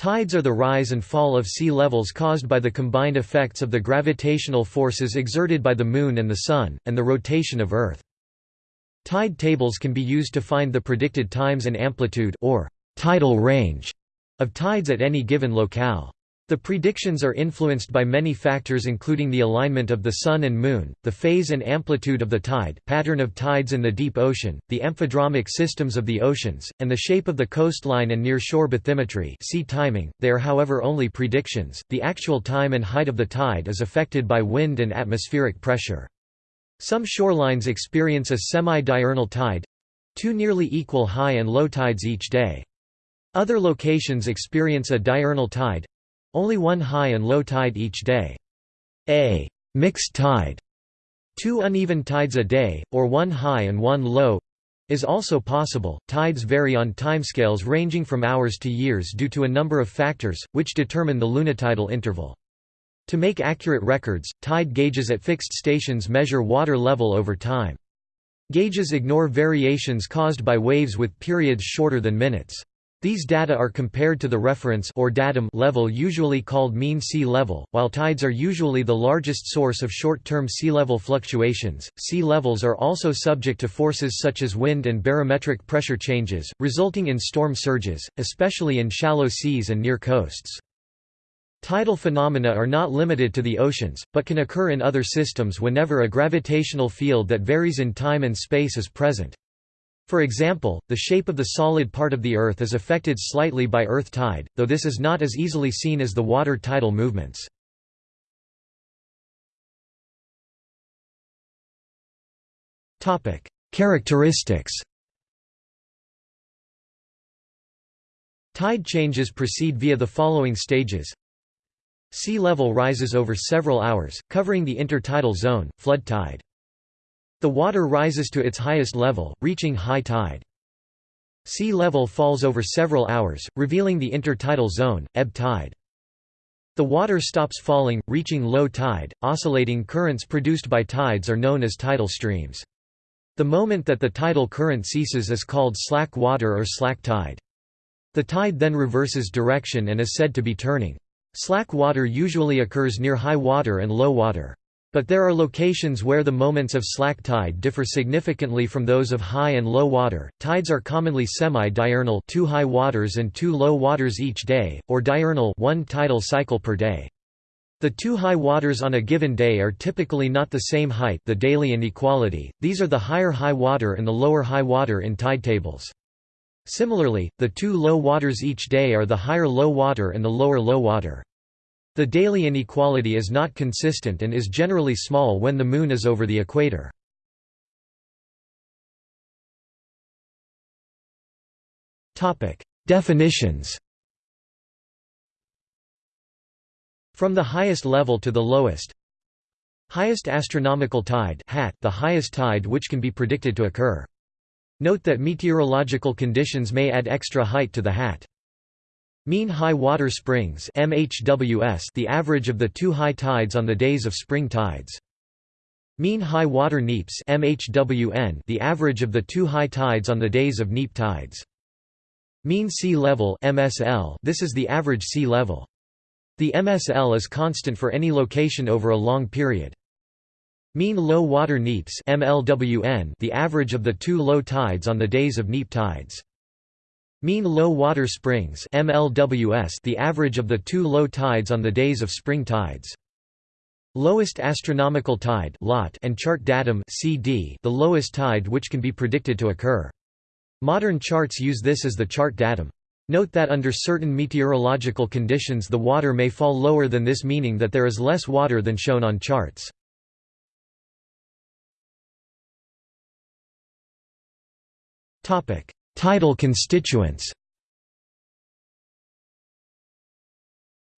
Tides are the rise and fall of sea levels caused by the combined effects of the gravitational forces exerted by the Moon and the Sun, and the rotation of Earth. Tide tables can be used to find the predicted times and amplitude or tidal range of tides at any given locale. The predictions are influenced by many factors including the alignment of the Sun and Moon, the phase and amplitude of the tide, pattern of tides in the deep ocean, the amphidromic systems of the oceans, and the shape of the coastline and near-shore bathymetry sea timing. They are however only predictions, the actual time and height of the tide is affected by wind and atmospheric pressure. Some shorelines experience a semi-diurnal tide—two nearly equal high and low tides each day. Other locations experience a diurnal tide, only one high and low tide each day. A mixed tide, two uneven tides a day, or one high and one low, is also possible. Tides vary on timescales ranging from hours to years due to a number of factors, which determine the lunitidal interval. To make accurate records, tide gauges at fixed stations measure water level over time. Gauges ignore variations caused by waves with periods shorter than minutes. These data are compared to the reference or datum level usually called mean sea level, while tides are usually the largest source of short-term sea level fluctuations. Sea levels are also subject to forces such as wind and barometric pressure changes, resulting in storm surges, especially in shallow seas and near coasts. Tidal phenomena are not limited to the oceans, but can occur in other systems whenever a gravitational field that varies in time and space is present. For example, the shape of the solid part of the Earth is affected slightly by Earth tide, though this is not as easily seen as the water tidal movements. Characteristics Tide changes proceed via the following stages Sea level rises over several hours, covering the intertidal zone, flood tide. The water rises to its highest level, reaching high tide. Sea level falls over several hours, revealing the intertidal zone, ebb tide. The water stops falling, reaching low tide. Oscillating currents produced by tides are known as tidal streams. The moment that the tidal current ceases is called slack water or slack tide. The tide then reverses direction and is said to be turning. Slack water usually occurs near high water and low water. But there are locations where the moments of slack tide differ significantly from those of high and low water. Tides are commonly semi-diurnal, two high waters and two low waters each day, or diurnal, one tidal cycle per day. The two high waters on a given day are typically not the same height, the daily inequality. These are the higher high water and the lower high water in tide tables. Similarly, the two low waters each day are the higher low water and the lower low water. The daily inequality is not consistent and is generally small when the Moon is over the equator. Definitions From the highest level to the lowest Highest astronomical tide hat, the highest tide which can be predicted to occur. Note that meteorological conditions may add extra height to the hat. Mean high water springs MHWS the average of the two high tides on the days of spring tides. Mean high water neaps MHWN the average of the two high tides on the days of neap tides. Mean sea level MSL this is the average sea level. The MSL is constant for any location over a long period. Mean low water neaps MLWN the average of the two low tides on the days of neap tides. Mean low water springs MLWS the average of the two low tides on the days of spring tides. Lowest astronomical tide lot and chart datum CD the lowest tide which can be predicted to occur. Modern charts use this as the chart datum. Note that under certain meteorological conditions the water may fall lower than this meaning that there is less water than shown on charts. Topic: Tidal constituents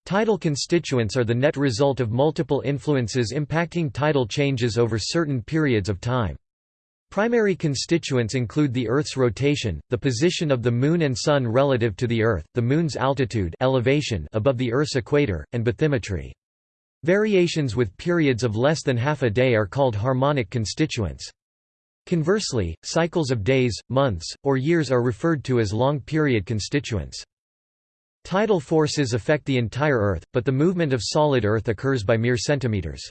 Tidal constituents are the net result of multiple influences impacting tidal changes over certain periods of time. Primary constituents include the Earth's rotation, the position of the Moon and Sun relative to the Earth, the Moon's altitude elevation above the Earth's equator, and bathymetry. Variations with periods of less than half a day are called harmonic constituents. Conversely, cycles of days, months, or years are referred to as long-period constituents. Tidal forces affect the entire Earth, but the movement of solid Earth occurs by mere centimeters.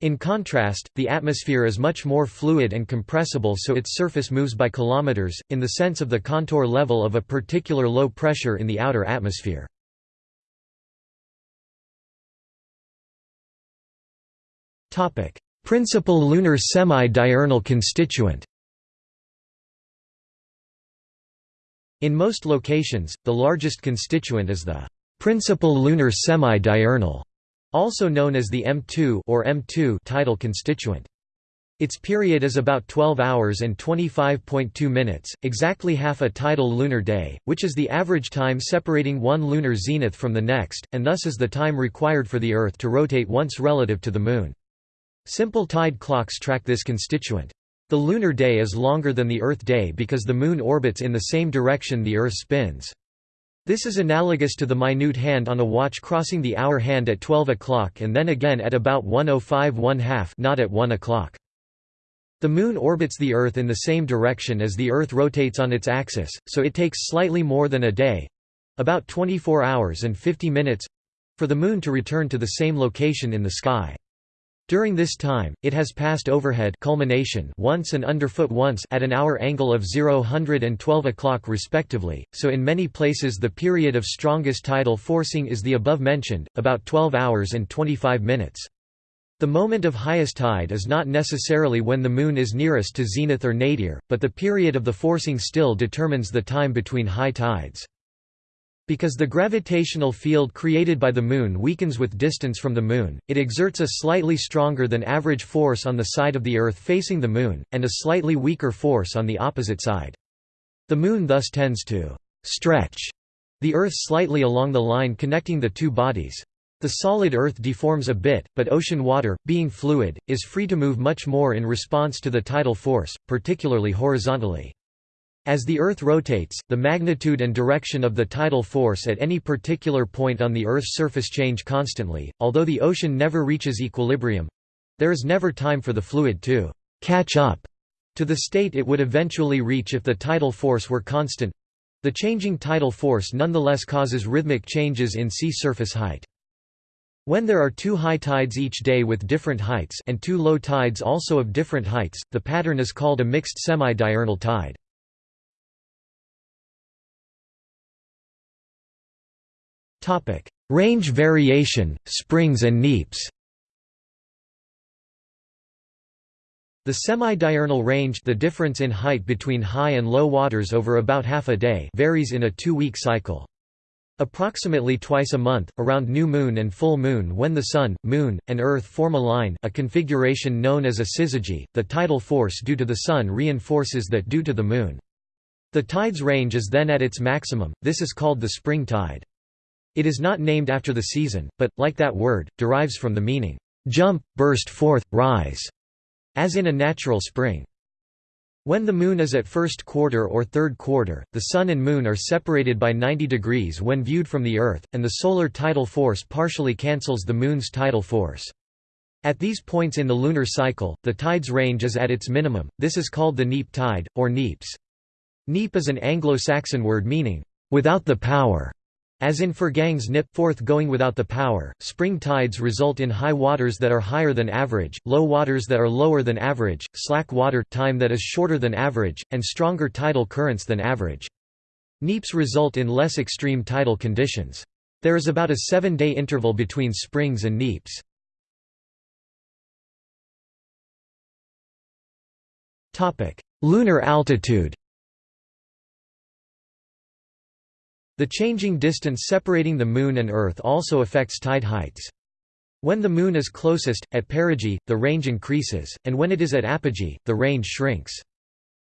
In contrast, the atmosphere is much more fluid and compressible so its surface moves by kilometers, in the sense of the contour level of a particular low pressure in the outer atmosphere. Principal lunar semi-diurnal constituent In most locations, the largest constituent is the principal lunar semi-diurnal, also known as the M2 or M2 tidal constituent. Its period is about 12 hours and 25.2 minutes, exactly half a tidal lunar day, which is the average time separating one lunar zenith from the next, and thus is the time required for the Earth to rotate once relative to the Moon. Simple tide clocks track this constituent. The lunar day is longer than the Earth day because the Moon orbits in the same direction the Earth spins. This is analogous to the minute hand on a watch crossing the hour hand at 12 o'clock and then again at about 105 1 half not at 1 o'clock. The Moon orbits the Earth in the same direction as the Earth rotates on its axis, so it takes slightly more than a day—about 24 hours and 50 minutes—for the Moon to return to the same location in the sky. During this time, it has passed overhead culmination once and underfoot once at an hour angle of 0 and 12 o'clock respectively, so in many places the period of strongest tidal forcing is the above mentioned, about 12 hours and 25 minutes. The moment of highest tide is not necessarily when the Moon is nearest to zenith or nadir, but the period of the forcing still determines the time between high tides. Because the gravitational field created by the Moon weakens with distance from the Moon, it exerts a slightly stronger than average force on the side of the Earth facing the Moon, and a slightly weaker force on the opposite side. The Moon thus tends to «stretch» the Earth slightly along the line connecting the two bodies. The solid Earth deforms a bit, but ocean water, being fluid, is free to move much more in response to the tidal force, particularly horizontally. As the Earth rotates, the magnitude and direction of the tidal force at any particular point on the Earth's surface change constantly, although the ocean never reaches equilibrium—there is never time for the fluid to «catch up» to the state it would eventually reach if the tidal force were constant. The changing tidal force nonetheless causes rhythmic changes in sea surface height. When there are two high tides each day with different heights and two low tides also of different heights, the pattern is called a mixed semi-diurnal tide. Topic: Range variation, springs and neaps. The semi-diurnal range the difference in height between high and low waters over about half a day varies in a two-week cycle. Approximately twice a month, around new moon and full moon when the Sun, Moon, and Earth form a line a configuration known as a syzygy, the tidal force due to the Sun reinforces that due to the Moon. The tide's range is then at its maximum, this is called the spring tide. It is not named after the season, but, like that word, derives from the meaning, "...jump, burst forth, rise", as in a natural spring. When the Moon is at first quarter or third quarter, the Sun and Moon are separated by 90 degrees when viewed from the Earth, and the solar tidal force partially cancels the Moon's tidal force. At these points in the lunar cycle, the tide's range is at its minimum, this is called the neap tide, or neaps. Neap is an Anglo-Saxon word meaning, "...without the power", as in Fergang's nip forth going without the power, spring tides result in high waters that are higher than average, low waters that are lower than average, slack water time that is shorter than average, and stronger tidal currents than average. Neaps result in less extreme tidal conditions. There is about a seven-day interval between springs and neaps. Lunar altitude The changing distance separating the Moon and Earth also affects tide heights. When the Moon is closest, at perigee, the range increases, and when it is at apogee, the range shrinks.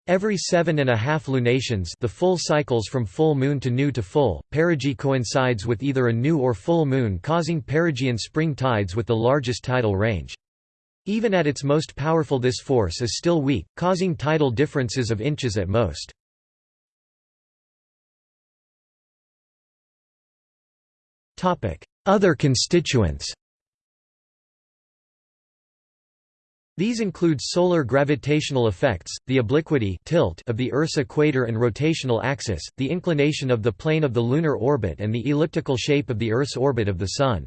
Every seven and a half lunations the full cycles from full moon to new to full, perigee coincides with either a new or full moon causing perigean spring tides with the largest tidal range. Even at its most powerful this force is still weak, causing tidal differences of inches at most. Other constituents These include solar gravitational effects, the obliquity tilt of the Earth's equator and rotational axis, the inclination of the plane of the lunar orbit and the elliptical shape of the Earth's orbit of the Sun.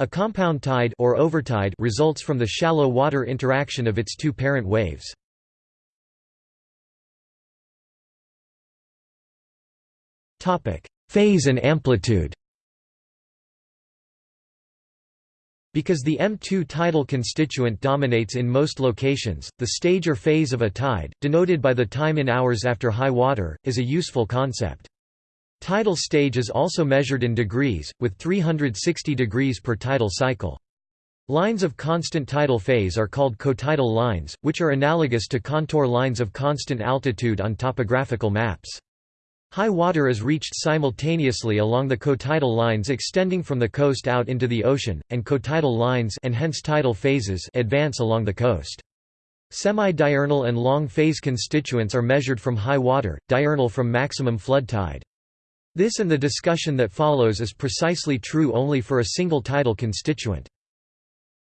A compound tide or overtide results from the shallow water interaction of its two parent waves. Phase and amplitude Because the M2 tidal constituent dominates in most locations, the stage or phase of a tide, denoted by the time in hours after high water, is a useful concept. Tidal stage is also measured in degrees, with 360 degrees per tidal cycle. Lines of constant tidal phase are called cotidal lines, which are analogous to contour lines of constant altitude on topographical maps. High water is reached simultaneously along the cotidal lines extending from the coast out into the ocean, and cotidal lines and hence tidal phases advance along the coast. Semi-diurnal and long phase constituents are measured from high water, diurnal from maximum flood tide. This and the discussion that follows is precisely true only for a single tidal constituent.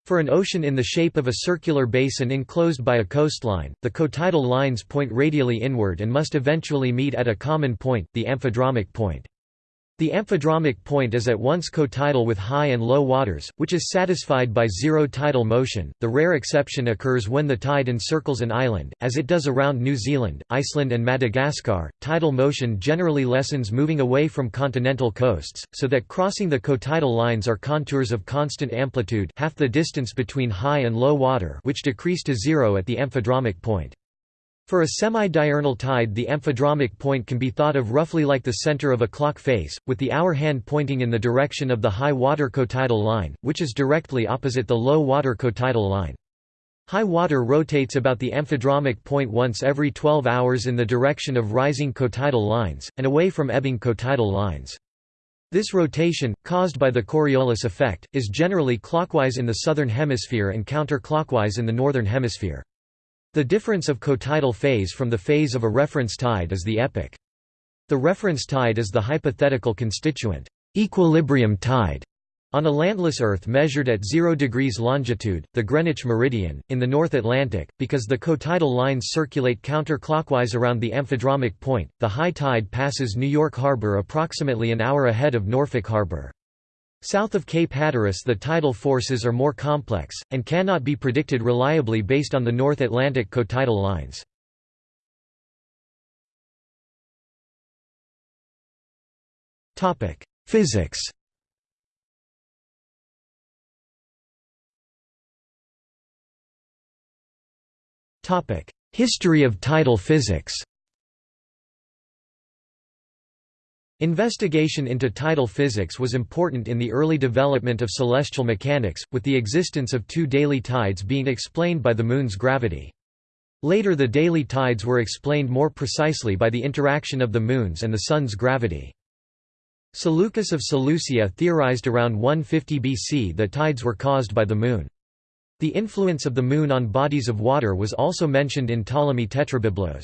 For an ocean in the shape of a circular basin enclosed by a coastline, the cotidal lines point radially inward and must eventually meet at a common point, the amphidromic point. The amphidromic point is at once cotidal with high and low waters, which is satisfied by zero tidal motion. The rare exception occurs when the tide encircles an island, as it does around New Zealand, Iceland, and Madagascar. Tidal motion generally lessens moving away from continental coasts, so that crossing the cotidal lines are contours of constant amplitude, half the distance between high and low water, which decrease to zero at the amphidromic point. For a semi-diurnal tide the amphidromic point can be thought of roughly like the center of a clock face, with the hour hand pointing in the direction of the high water cotidal line, which is directly opposite the low water cotidal line. High water rotates about the amphidromic point once every 12 hours in the direction of rising cotidal lines, and away from ebbing cotidal lines. This rotation, caused by the Coriolis effect, is generally clockwise in the southern hemisphere and counterclockwise in the northern hemisphere. The difference of cotidal phase from the phase of a reference tide is the epoch. The reference tide is the hypothetical constituent equilibrium tide on a landless Earth measured at 0 degrees longitude, the Greenwich meridian, in the North Atlantic, because the cotidal lines circulate counterclockwise around the amphidromic point, the high tide passes New York Harbor approximately an hour ahead of Norfolk Harbor. South of Cape Hatteras the tidal forces are more complex, and cannot be predicted reliably based on the North Atlantic cotidal lines. Physics History of tidal physics Investigation into tidal physics was important in the early development of celestial mechanics, with the existence of two daily tides being explained by the Moon's gravity. Later the daily tides were explained more precisely by the interaction of the Moon's and the Sun's gravity. Seleucus of Seleucia theorized around 150 BC that tides were caused by the Moon. The influence of the Moon on bodies of water was also mentioned in Ptolemy Tetrabiblos.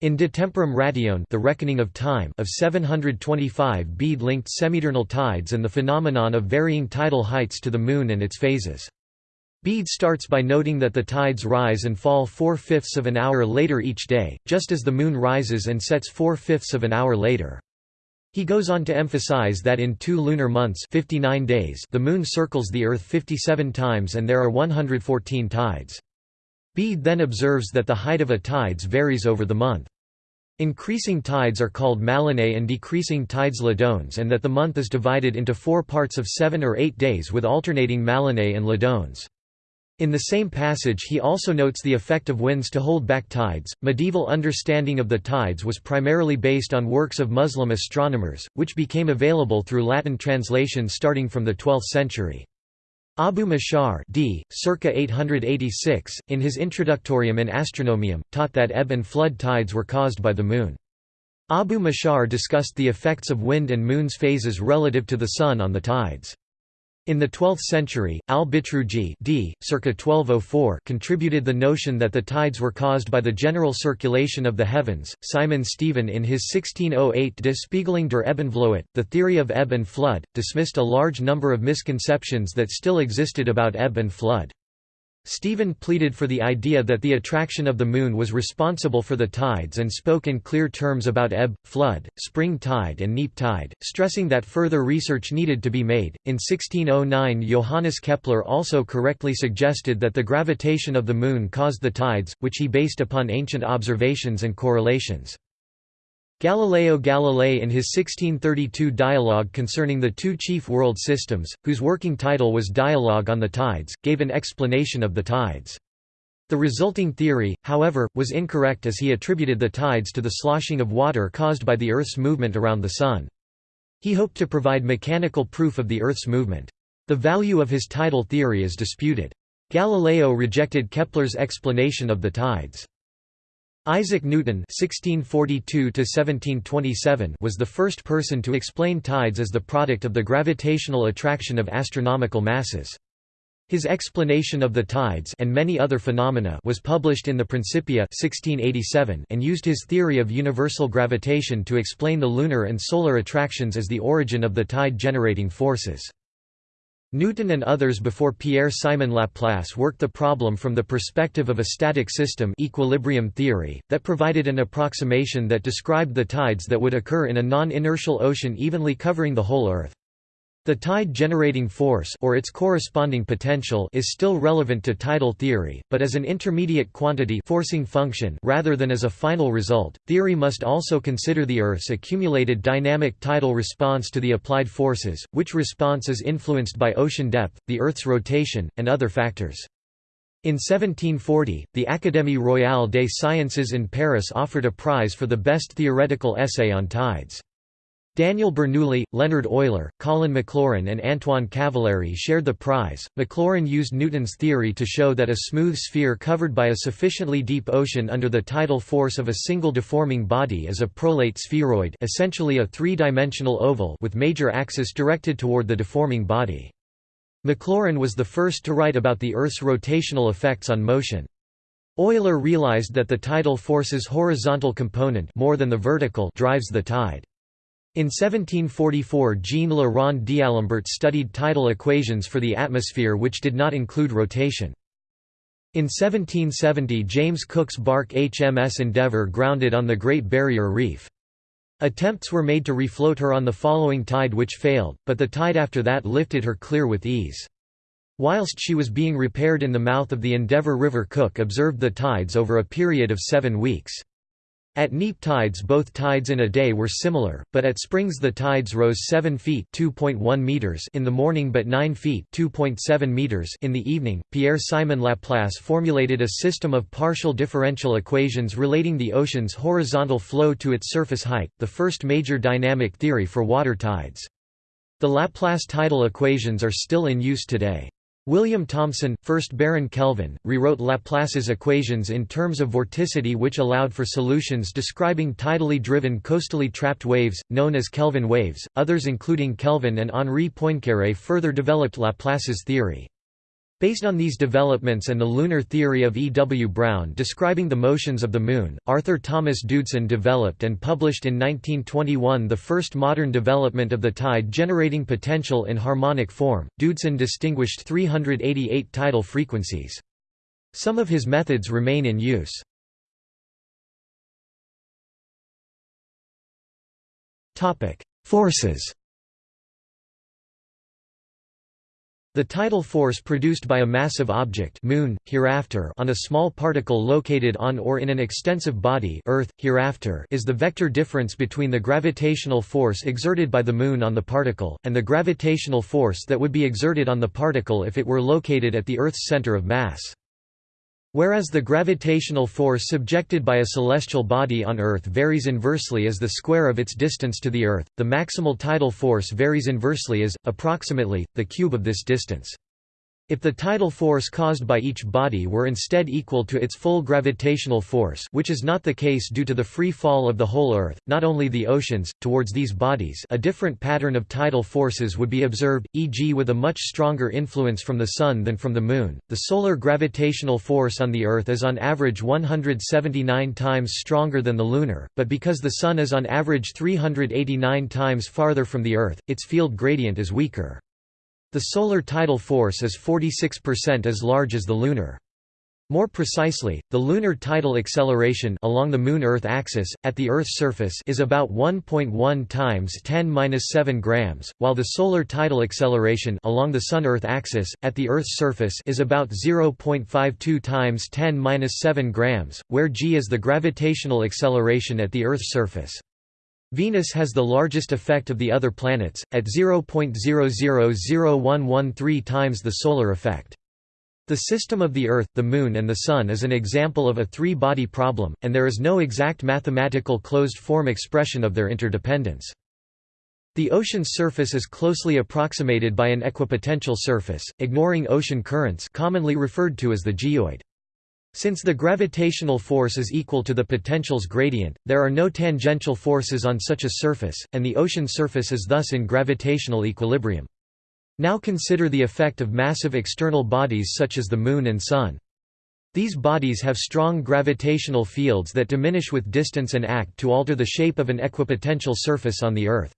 In De Temporum Ratione the reckoning of time of 725 Bede linked semidiurnal tides and the phenomenon of varying tidal heights to the Moon and its phases. Bede starts by noting that the tides rise and fall four-fifths of an hour later each day, just as the Moon rises and sets four-fifths of an hour later. He goes on to emphasize that in two lunar months 59 days the Moon circles the Earth 57 times and there are 114 tides. Bede then observes that the height of a tides varies over the month. Increasing tides are called Malinae and decreasing tides Ledones and that the month is divided into four parts of seven or eight days with alternating Malinae and Ledones. In the same passage he also notes the effect of winds to hold back tides. Medieval understanding of the tides was primarily based on works of Muslim astronomers, which became available through Latin translation starting from the 12th century. Abu Mashar d. circa 886, in his Introductorium in Astronomium, taught that ebb and flood tides were caused by the Moon. Abu Mashar discussed the effects of wind and Moon's phases relative to the Sun on the tides. In the 12th century, al-Bitruji d. circa 1204 contributed the notion that the tides were caused by the general circulation of the heavens. Simon Stevin in his 1608 De Spiegeling der Ebenvloed, The Theory of Ebb and Flood, dismissed a large number of misconceptions that still existed about ebb and flood. Stevin pleaded for the idea that the attraction of the Moon was responsible for the tides and spoke in clear terms about ebb, flood, spring tide and neap tide, stressing that further research needed to be made. In 1609 Johannes Kepler also correctly suggested that the gravitation of the Moon caused the tides, which he based upon ancient observations and correlations. Galileo Galilei in his 1632 dialogue concerning the two chief world systems, whose working title was Dialogue on the Tides, gave an explanation of the tides. The resulting theory, however, was incorrect as he attributed the tides to the sloshing of water caused by the Earth's movement around the Sun. He hoped to provide mechanical proof of the Earth's movement. The value of his tidal theory is disputed. Galileo rejected Kepler's explanation of the tides. Isaac Newton (1642–1727) was the first person to explain tides as the product of the gravitational attraction of astronomical masses. His explanation of the tides and many other phenomena was published in the Principia 1687 and used his theory of universal gravitation to explain the lunar and solar attractions as the origin of the tide-generating forces. Newton and others before Pierre-Simon Laplace worked the problem from the perspective of a static system equilibrium theory, that provided an approximation that described the tides that would occur in a non-inertial ocean evenly covering the whole Earth. The tide-generating force or its corresponding potential is still relevant to tidal theory, but as an intermediate quantity forcing function rather than as a final result. Theory must also consider the Earth's accumulated dynamic tidal response to the applied forces, which response is influenced by ocean depth, the Earth's rotation, and other factors. In 1740, the Académie royale des sciences in Paris offered a prize for the best theoretical essay on tides. Daniel Bernoulli, Leonhard Euler, Colin Maclaurin and Antoine Cavalleri shared the prize. Maclaurin used Newton's theory to show that a smooth sphere covered by a sufficiently deep ocean under the tidal force of a single deforming body is a prolate spheroid essentially a three-dimensional oval with major axis directed toward the deforming body. Maclaurin was the first to write about the Earth's rotational effects on motion. Euler realized that the tidal force's horizontal component more than the vertical drives the tide. In 1744 Jean Le d'Alembert studied tidal equations for the atmosphere which did not include rotation. In 1770 James Cook's bark HMS Endeavour grounded on the Great Barrier Reef. Attempts were made to refloat her on the following tide which failed, but the tide after that lifted her clear with ease. Whilst she was being repaired in the mouth of the Endeavour River Cook observed the tides over a period of seven weeks. At neap tides both tides in a day were similar, but at springs the tides rose 7 feet meters in the morning but 9 feet meters in the evening. Pierre-Simon Laplace formulated a system of partial differential equations relating the ocean's horizontal flow to its surface height, the first major dynamic theory for water tides. The Laplace tidal equations are still in use today. William Thomson, 1st Baron Kelvin, rewrote Laplace's equations in terms of vorticity which allowed for solutions describing tidally driven coastally trapped waves, known as Kelvin waves. Others including Kelvin and Henri Poincaré further developed Laplace's theory. Based on these developments and the lunar theory of E. W. Brown describing the motions of the Moon, Arthur Thomas Doodson developed and published in 1921 the first modern development of the tide-generating potential in harmonic form. Doodson distinguished 388 tidal frequencies. Some of his methods remain in use. Forces The tidal force produced by a massive object moon, hereafter on a small particle located on or in an extensive body Earth, hereafter is the vector difference between the gravitational force exerted by the Moon on the particle, and the gravitational force that would be exerted on the particle if it were located at the Earth's center of mass. Whereas the gravitational force subjected by a celestial body on Earth varies inversely as the square of its distance to the Earth, the maximal tidal force varies inversely as, approximately, the cube of this distance. If the tidal force caused by each body were instead equal to its full gravitational force which is not the case due to the free fall of the whole Earth, not only the oceans, towards these bodies a different pattern of tidal forces would be observed, e.g. with a much stronger influence from the Sun than from the Moon. The solar gravitational force on the Earth is on average 179 times stronger than the lunar, but because the Sun is on average 389 times farther from the Earth, its field gradient is weaker. The solar tidal force is 46% as large as the lunar. More precisely, the lunar tidal acceleration along the Moon-Earth axis, at the Earth's surface is about 1.1 times 10-7 grams, while the solar tidal acceleration along the Sun-Earth axis, at the Earth's surface is about 0.52 times 10-7 grams, where g is the gravitational acceleration at the Earth's surface. Venus has the largest effect of the other planets, at 0.000113 times the solar effect. The system of the Earth, the Moon and the Sun is an example of a three-body problem, and there is no exact mathematical closed-form expression of their interdependence. The ocean's surface is closely approximated by an equipotential surface, ignoring ocean currents commonly referred to as the geoid. Since the gravitational force is equal to the potential's gradient, there are no tangential forces on such a surface, and the ocean surface is thus in gravitational equilibrium. Now consider the effect of massive external bodies such as the Moon and Sun. These bodies have strong gravitational fields that diminish with distance and act to alter the shape of an equipotential surface on the Earth.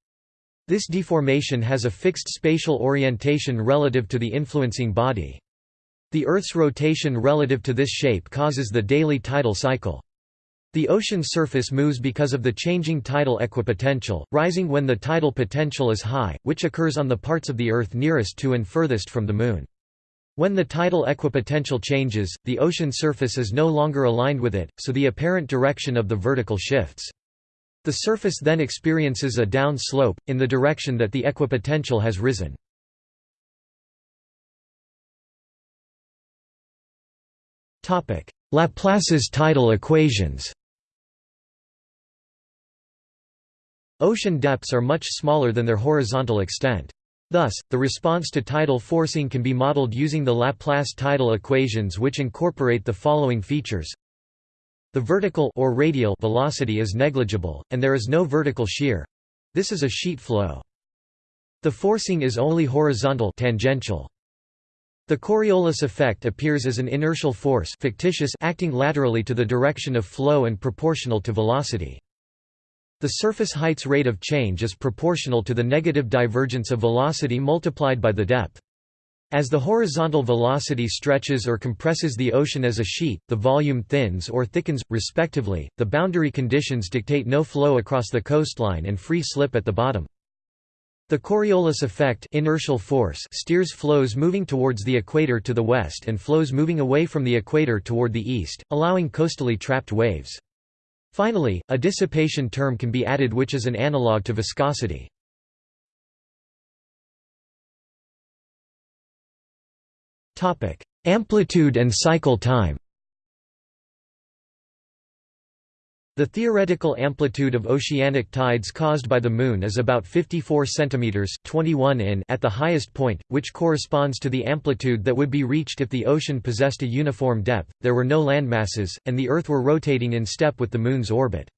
This deformation has a fixed spatial orientation relative to the influencing body. The Earth's rotation relative to this shape causes the daily tidal cycle. The ocean surface moves because of the changing tidal equipotential, rising when the tidal potential is high, which occurs on the parts of the Earth nearest to and furthest from the Moon. When the tidal equipotential changes, the ocean surface is no longer aligned with it, so the apparent direction of the vertical shifts. The surface then experiences a down slope, in the direction that the equipotential has risen. Laplace's tidal equations Ocean depths are much smaller than their horizontal extent. Thus, the response to tidal forcing can be modeled using the Laplace tidal equations which incorporate the following features. The vertical or radial velocity is negligible, and there is no vertical shear. This is a sheet flow. The forcing is only horizontal tangential. The Coriolis effect appears as an inertial force fictitious acting laterally to the direction of flow and proportional to velocity. The surface height's rate of change is proportional to the negative divergence of velocity multiplied by the depth. As the horizontal velocity stretches or compresses the ocean as a sheet, the volume thins or thickens, respectively. The boundary conditions dictate no flow across the coastline and free slip at the bottom. The Coriolis effect inertial force steers flows moving towards the equator to the west and flows moving away from the equator toward the east, allowing coastally trapped waves. Finally, a dissipation term can be added which is an analog to viscosity. Amplitude and cycle time The theoretical amplitude of oceanic tides caused by the Moon is about 54 cm 21 in at the highest point, which corresponds to the amplitude that would be reached if the ocean possessed a uniform depth, there were no landmasses, and the Earth were rotating in step with the Moon's orbit.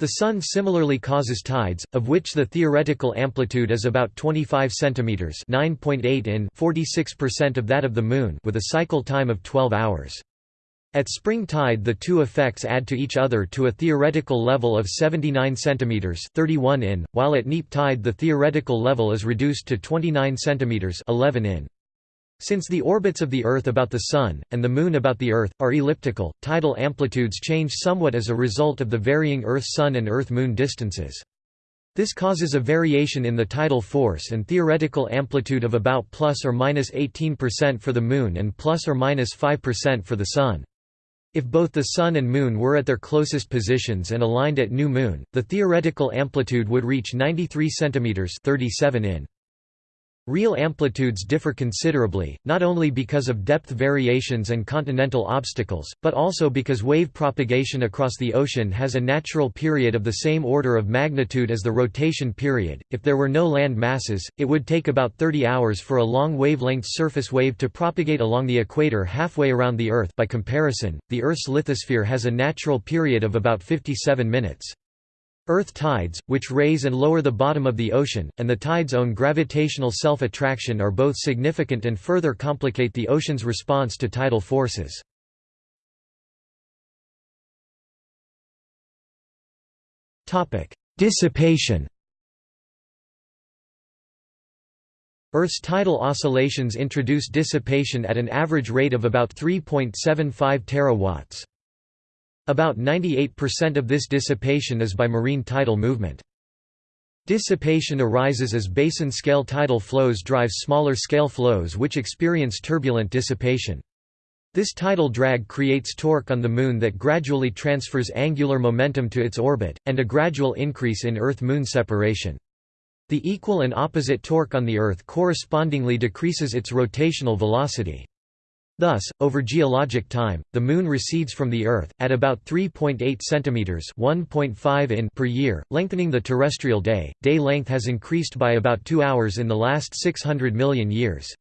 The Sun similarly causes tides, of which the theoretical amplitude is about 25 cm 9.8 in 46% of that of the Moon with a cycle time of 12 hours. At spring tide the two effects add to each other to a theoretical level of 79 cm 31 in, while at neap tide the theoretical level is reduced to 29 cm 11 in. Since the orbits of the Earth about the Sun, and the Moon about the Earth, are elliptical, tidal amplitudes change somewhat as a result of the varying Earth-Sun and Earth-Moon distances. This causes a variation in the tidal force and theoretical amplitude of about plus or minus 18% for the Moon and plus or minus 5% for the Sun. If both the Sun and Moon were at their closest positions and aligned at new moon, the theoretical amplitude would reach 93 cm 37 in. Real amplitudes differ considerably, not only because of depth variations and continental obstacles, but also because wave propagation across the ocean has a natural period of the same order of magnitude as the rotation period. If there were no land masses, it would take about 30 hours for a long wavelength surface wave to propagate along the equator halfway around the Earth. By comparison, the Earth's lithosphere has a natural period of about 57 minutes. Earth tides, which raise and lower the bottom of the ocean, and the tide's own gravitational self-attraction are both significant and further complicate the ocean's response to tidal forces. Dissipation Earth's tidal oscillations introduce dissipation at an average rate of about 3.75 terawatts. About 98% of this dissipation is by marine tidal movement. Dissipation arises as basin-scale tidal flows drive smaller-scale flows which experience turbulent dissipation. This tidal drag creates torque on the Moon that gradually transfers angular momentum to its orbit, and a gradual increase in Earth-Moon separation. The equal and opposite torque on the Earth correspondingly decreases its rotational velocity. Thus, over geologic time, the Moon recedes from the Earth, at about 3.8 cm 1.5 in per year, lengthening the terrestrial day. Day length has increased by about two hours in the last 600 million years.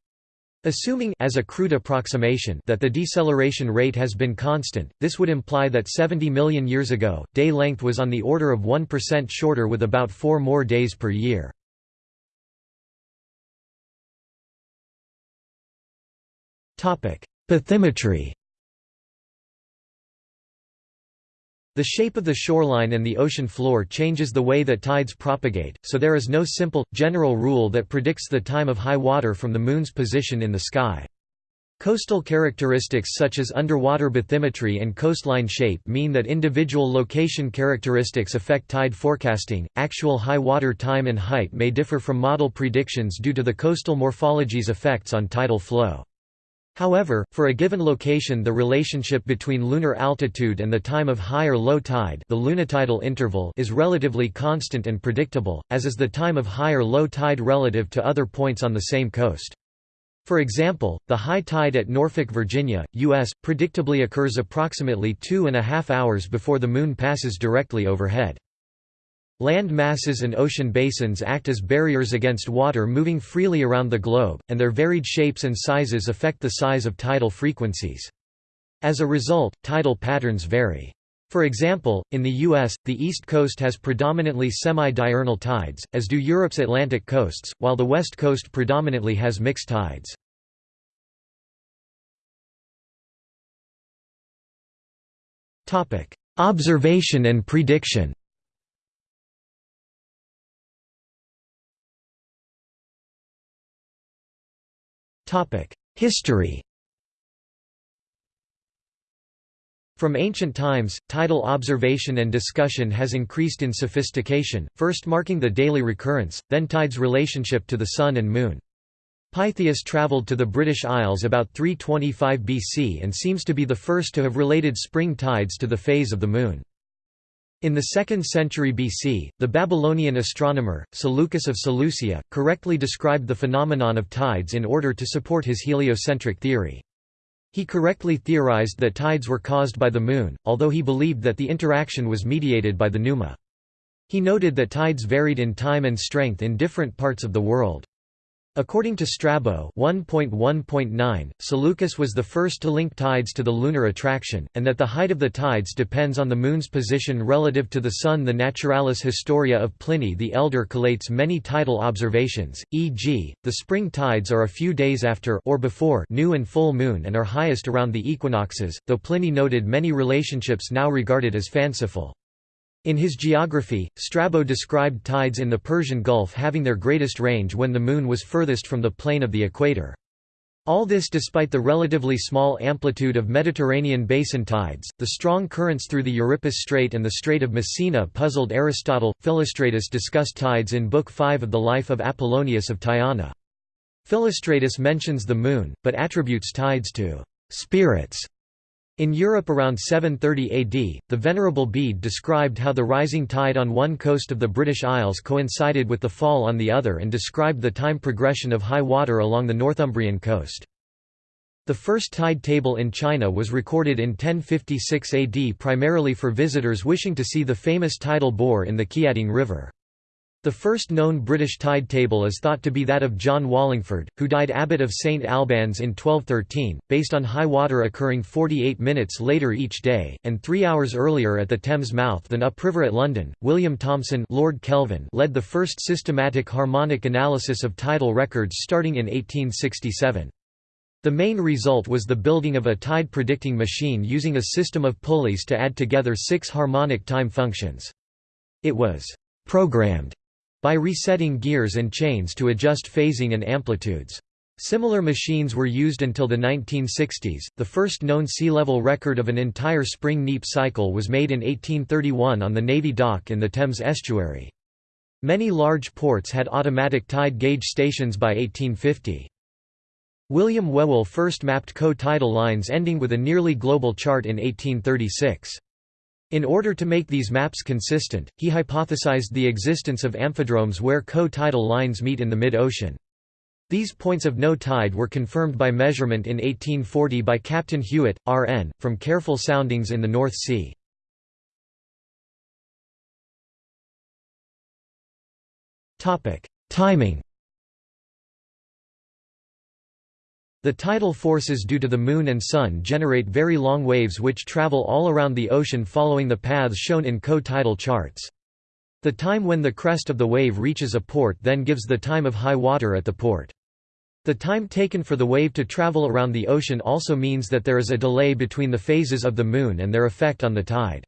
Assuming as a crude approximation that the deceleration rate has been constant, this would imply that 70 million years ago, day length was on the order of 1% shorter with about four more days per year. Bathymetry The shape of the shoreline and the ocean floor changes the way that tides propagate, so there is no simple, general rule that predicts the time of high water from the Moon's position in the sky. Coastal characteristics such as underwater bathymetry and coastline shape mean that individual location characteristics affect tide forecasting. Actual high water time and height may differ from model predictions due to the coastal morphology's effects on tidal flow. However, for a given location the relationship between lunar altitude and the time of high or low tide the lunitidal interval is relatively constant and predictable, as is the time of high or low tide relative to other points on the same coast. For example, the high tide at Norfolk, Virginia, U.S., predictably occurs approximately two and a half hours before the Moon passes directly overhead. Land masses and ocean basins act as barriers against water moving freely around the globe, and their varied shapes and sizes affect the size of tidal frequencies. As a result, tidal patterns vary. For example, in the U.S., the East Coast has predominantly semi-diurnal tides, as do Europe's Atlantic coasts, while the West Coast predominantly has mixed tides. Observation and prediction History From ancient times, tidal observation and discussion has increased in sophistication, first marking the daily recurrence, then tide's relationship to the Sun and Moon. Pytheas travelled to the British Isles about 325 BC and seems to be the first to have related spring tides to the phase of the Moon. In the 2nd century BC, the Babylonian astronomer, Seleucus of Seleucia, correctly described the phenomenon of tides in order to support his heliocentric theory. He correctly theorized that tides were caused by the Moon, although he believed that the interaction was mediated by the pneuma. He noted that tides varied in time and strength in different parts of the world. According to Strabo 1.1.9, Seleucus was the first to link tides to the lunar attraction, and that the height of the tides depends on the Moon's position relative to the Sun. The Naturalis Historia of Pliny the Elder collates many tidal observations, e.g., the spring tides are a few days after or before new and full moon and are highest around the equinoxes, though Pliny noted many relationships now regarded as fanciful. In his geography, Strabo described tides in the Persian Gulf having their greatest range when the Moon was furthest from the plane of the equator. All this despite the relatively small amplitude of Mediterranean basin tides. The strong currents through the Euripus Strait and the Strait of Messina puzzled Aristotle. Philostratus discussed tides in Book 5 of the Life of Apollonius of Tyana. Philostratus mentions the moon, but attributes tides to spirits in Europe around 730 AD, the Venerable Bede described how the rising tide on one coast of the British Isles coincided with the fall on the other and described the time progression of high water along the Northumbrian coast. The first tide table in China was recorded in 1056 AD primarily for visitors wishing to see the famous tidal bore in the Qiantang River. The first known British tide table is thought to be that of John Wallingford, who died abbot of St Albans in 1213, based on high water occurring 48 minutes later each day, and three hours earlier at the Thames mouth than upriver at London. William Thomson Lord Kelvin led the first systematic harmonic analysis of tidal records starting in 1867. The main result was the building of a tide predicting machine using a system of pulleys to add together six harmonic time functions. It was programmed by resetting gears and chains to adjust phasing and amplitudes. Similar machines were used until the 1960s. The first known sea level record of an entire spring neap cycle was made in 1831 on the Navy dock in the Thames estuary. Many large ports had automatic tide gauge stations by 1850. William Whewell first mapped co-tidal lines ending with a nearly global chart in 1836. In order to make these maps consistent, he hypothesized the existence of amphidromes where co-tidal lines meet in the mid-ocean. These points of no tide were confirmed by measurement in 1840 by Captain Hewett, R.N., from careful soundings in the North Sea. Timing The tidal forces due to the Moon and Sun generate very long waves which travel all around the ocean following the paths shown in co-tidal charts. The time when the crest of the wave reaches a port then gives the time of high water at the port. The time taken for the wave to travel around the ocean also means that there is a delay between the phases of the Moon and their effect on the tide.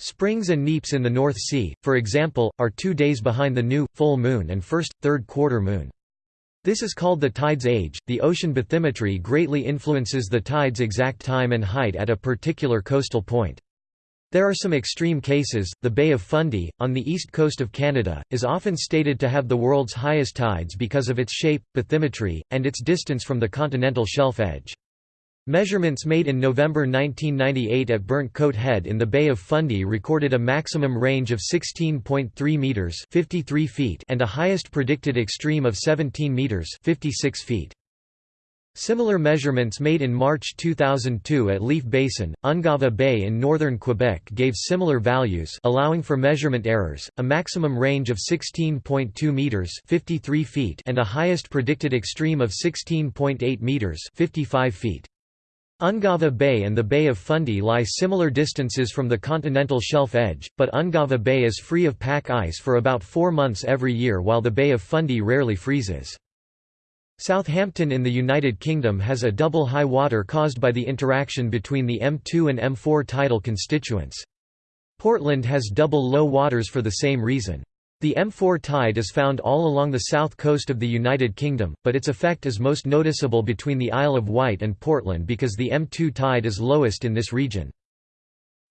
Springs and neaps in the North Sea, for example, are two days behind the new, full moon and first, third quarter moon. This is called the tide's age. The ocean bathymetry greatly influences the tide's exact time and height at a particular coastal point. There are some extreme cases. The Bay of Fundy, on the east coast of Canada, is often stated to have the world's highest tides because of its shape, bathymetry, and its distance from the continental shelf edge. Measurements made in November 1998 at Burnt Coat Head in the Bay of Fundy recorded a maximum range of 16.3 meters (53 feet) and a highest predicted extreme of 17 meters (56 feet). Similar measurements made in March 2002 at Leaf Basin, Ungava Bay in northern Quebec gave similar values allowing for measurement errors, a maximum range of 16.2 meters (53 feet) and a highest predicted extreme of 16.8 meters (55 feet). Ungava Bay and the Bay of Fundy lie similar distances from the continental shelf edge, but Ungava Bay is free of pack ice for about four months every year while the Bay of Fundy rarely freezes. Southampton in the United Kingdom has a double high water caused by the interaction between the M2 and M4 tidal constituents. Portland has double low waters for the same reason. The M4 tide is found all along the south coast of the United Kingdom, but its effect is most noticeable between the Isle of Wight and Portland because the M2 tide is lowest in this region.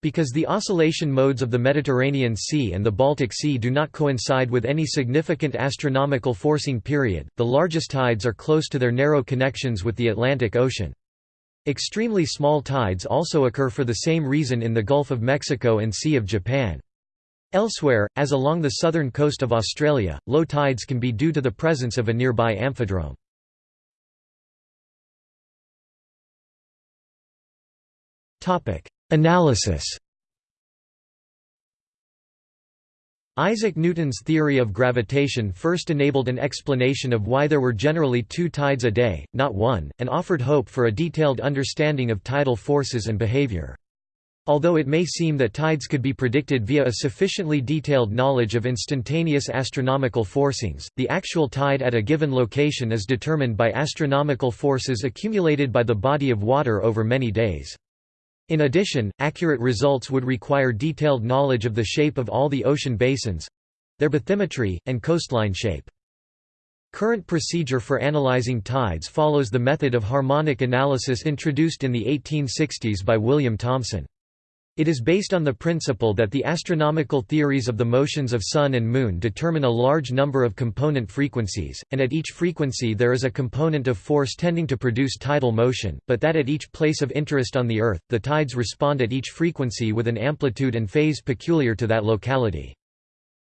Because the oscillation modes of the Mediterranean Sea and the Baltic Sea do not coincide with any significant astronomical forcing period, the largest tides are close to their narrow connections with the Atlantic Ocean. Extremely small tides also occur for the same reason in the Gulf of Mexico and Sea of Japan. Elsewhere, as along the southern coast of Australia, low tides can be due to the presence of a nearby amphidrome. Analysis Isaac Newton's theory of gravitation first enabled an explanation of why there were generally two tides a day, not one, and offered hope for a detailed understanding of tidal forces and behavior. Although it may seem that tides could be predicted via a sufficiently detailed knowledge of instantaneous astronomical forcings, the actual tide at a given location is determined by astronomical forces accumulated by the body of water over many days. In addition, accurate results would require detailed knowledge of the shape of all the ocean basins—their bathymetry, and coastline shape. Current procedure for analyzing tides follows the method of harmonic analysis introduced in the 1860s by William Thomson. It is based on the principle that the astronomical theories of the motions of Sun and Moon determine a large number of component frequencies, and at each frequency there is a component of force tending to produce tidal motion, but that at each place of interest on the Earth, the tides respond at each frequency with an amplitude and phase peculiar to that locality.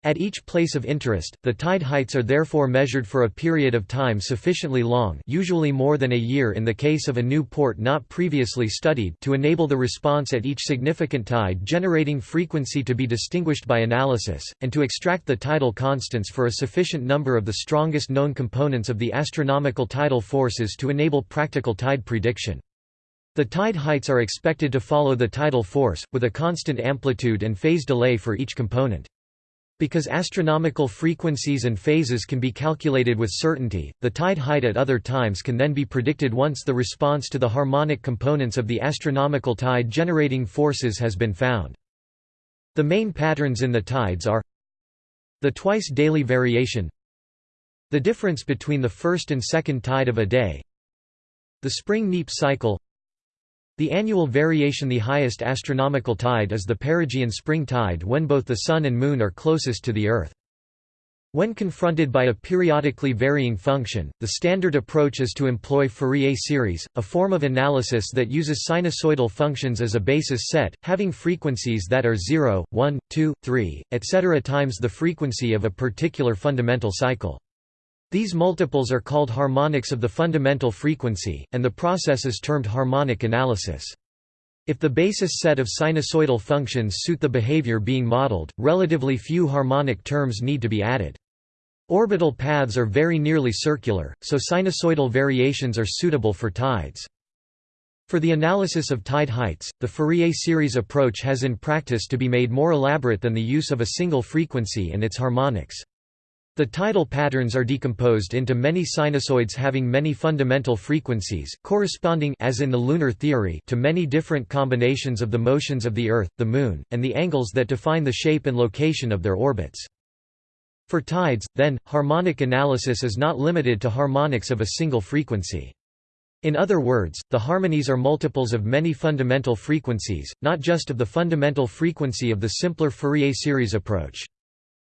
At each place of interest, the tide heights are therefore measured for a period of time sufficiently long usually more than a year in the case of a new port not previously studied to enable the response at each significant tide generating frequency to be distinguished by analysis, and to extract the tidal constants for a sufficient number of the strongest known components of the astronomical tidal forces to enable practical tide prediction. The tide heights are expected to follow the tidal force, with a constant amplitude and phase delay for each component. Because astronomical frequencies and phases can be calculated with certainty, the tide height at other times can then be predicted once the response to the harmonic components of the astronomical tide generating forces has been found. The main patterns in the tides are The twice daily variation The difference between the first and second tide of a day The spring neap cycle the annual variation The highest astronomical tide is the perigean spring tide when both the Sun and Moon are closest to the Earth. When confronted by a periodically varying function, the standard approach is to employ Fourier series, a form of analysis that uses sinusoidal functions as a basis set, having frequencies that are 0, 1, 2, 3, etc. times the frequency of a particular fundamental cycle. These multiples are called harmonics of the fundamental frequency, and the process is termed harmonic analysis. If the basis set of sinusoidal functions suit the behavior being modeled, relatively few harmonic terms need to be added. Orbital paths are very nearly circular, so sinusoidal variations are suitable for tides. For the analysis of tide heights, the Fourier series approach has in practice to be made more elaborate than the use of a single frequency and its harmonics. The tidal patterns are decomposed into many sinusoids having many fundamental frequencies, corresponding as in the lunar theory to many different combinations of the motions of the Earth, the Moon, and the angles that define the shape and location of their orbits. For tides, then, harmonic analysis is not limited to harmonics of a single frequency. In other words, the harmonies are multiples of many fundamental frequencies, not just of the fundamental frequency of the simpler Fourier series approach.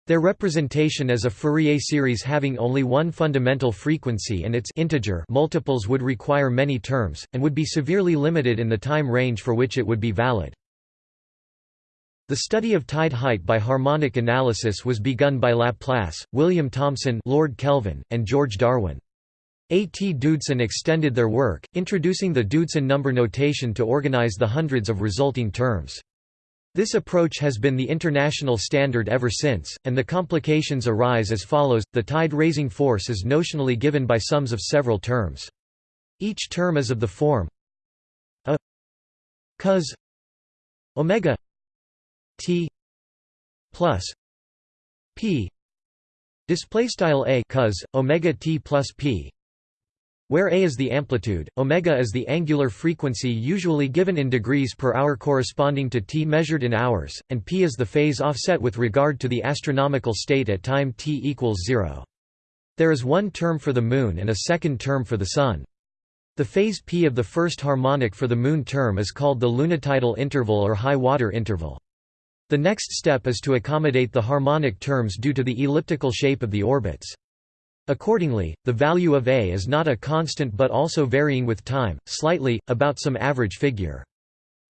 Their representation as a Fourier series having only one fundamental frequency and its integer multiples would require many terms, and would be severely limited in the time range for which it would be valid. The study of tide height by harmonic analysis was begun by Laplace, William Thomson Lord Kelvin, and George Darwin. A. T. Doodson extended their work, introducing the Doodson number notation to organize the hundreds of resulting terms. This approach has been the international standard ever since, and the complications arise as follows, the tide-raising force is notionally given by sums of several terms. Each term is of the form a cos omega t plus p display style a cos omega t plus p where a is the amplitude, omega is the angular frequency usually given in degrees per hour corresponding to t measured in hours, and p is the phase offset with regard to the astronomical state at time t equals 0. There is one term for the Moon and a second term for the Sun. The phase p of the first harmonic for the Moon term is called the lunitidal interval or high water interval. The next step is to accommodate the harmonic terms due to the elliptical shape of the orbits. Accordingly, the value of A is not a constant but also varying with time, slightly, about some average figure.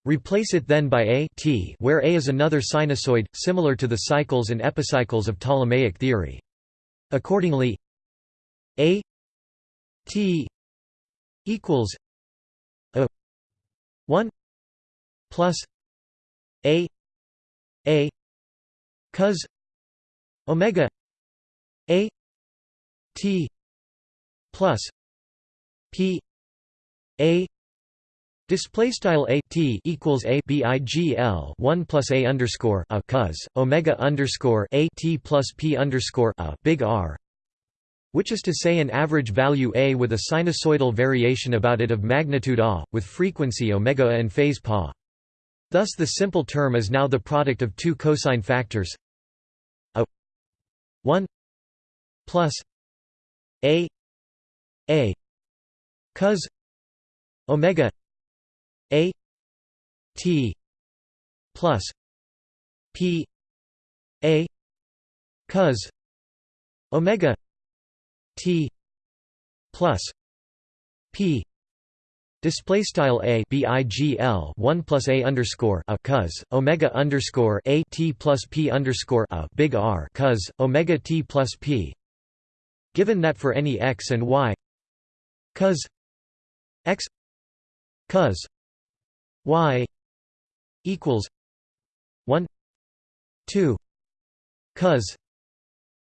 Replace it then by A t where A is another sinusoid, similar to the cycles and epicycles of Ptolemaic theory. Accordingly A t equals a 1 plus A A cos omega A T plus P A Display style a t equals a bigl one plus a underscore a cos omega underscore a t plus p underscore a big R, which is to say an average value a with a sinusoidal variation about it of magnitude a, with frequency omega and phase pa. Thus the simple term is now the product of two cosine factors a 1 plus a a cos omega a t plus p a cos omega t plus p Display style a bigl one plus a underscore a cos omega underscore a t plus p underscore a big R cos omega t plus p given that for any x and y cos x cos y equals 1 2 cos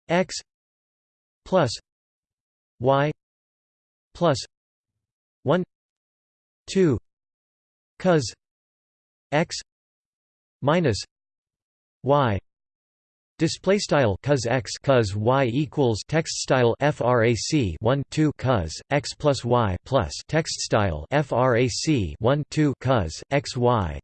x plus y plus 1 2 cos x minus y Display style cos x cos y equals text style frac 1 2 cos x plus y plus text style frac 1 2 cos x y.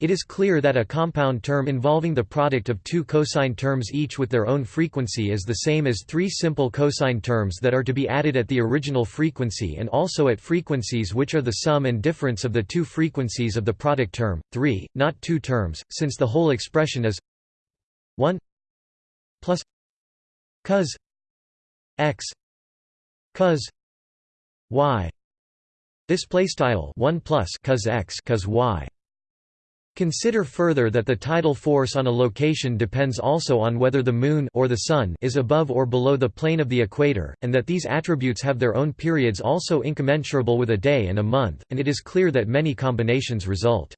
It is clear that a compound term involving the product of two cosine terms each with their own frequency is the same as three simple cosine terms that are to be added at the original frequency and also at frequencies which are the sum and difference of the two frequencies of the product term, 3, not two terms, since the whole expression is 1 plus cos x cos y display style 1 plus cos x cos y Consider further that the tidal force on a location depends also on whether the Moon or the Sun is above or below the plane of the equator, and that these attributes have their own periods also incommensurable with a day and a month, and it is clear that many combinations result.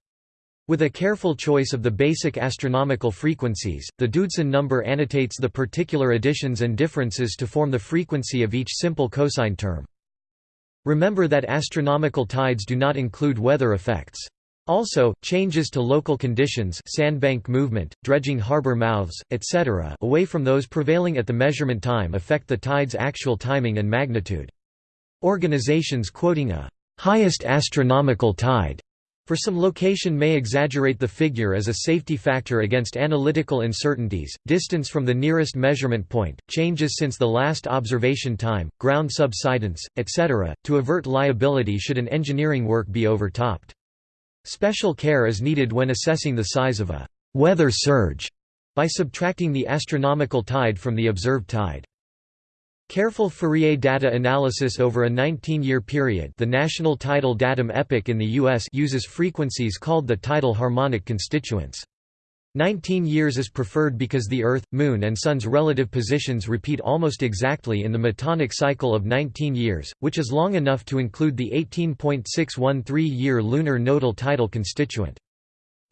With a careful choice of the basic astronomical frequencies, the Doodson number annotates the particular additions and differences to form the frequency of each simple cosine term. Remember that astronomical tides do not include weather effects. Also, changes to local conditions sandbank movement, dredging harbor mouths, etc. away from those prevailing at the measurement time affect the tide's actual timing and magnitude. Organizations quoting a «highest astronomical tide» for some location may exaggerate the figure as a safety factor against analytical uncertainties, distance from the nearest measurement point, changes since the last observation time, ground subsidence, etc., to avert liability should an engineering work be overtopped. Special care is needed when assessing the size of a «weather surge» by subtracting the astronomical tide from the observed tide. Careful Fourier data analysis over a 19-year period the National Tidal Datum Epoch in the U.S. uses frequencies called the tidal harmonic constituents. 19 years is preferred because the Earth, Moon and Sun's relative positions repeat almost exactly in the metonic cycle of 19 years, which is long enough to include the 18.613-year lunar nodal tidal constituent.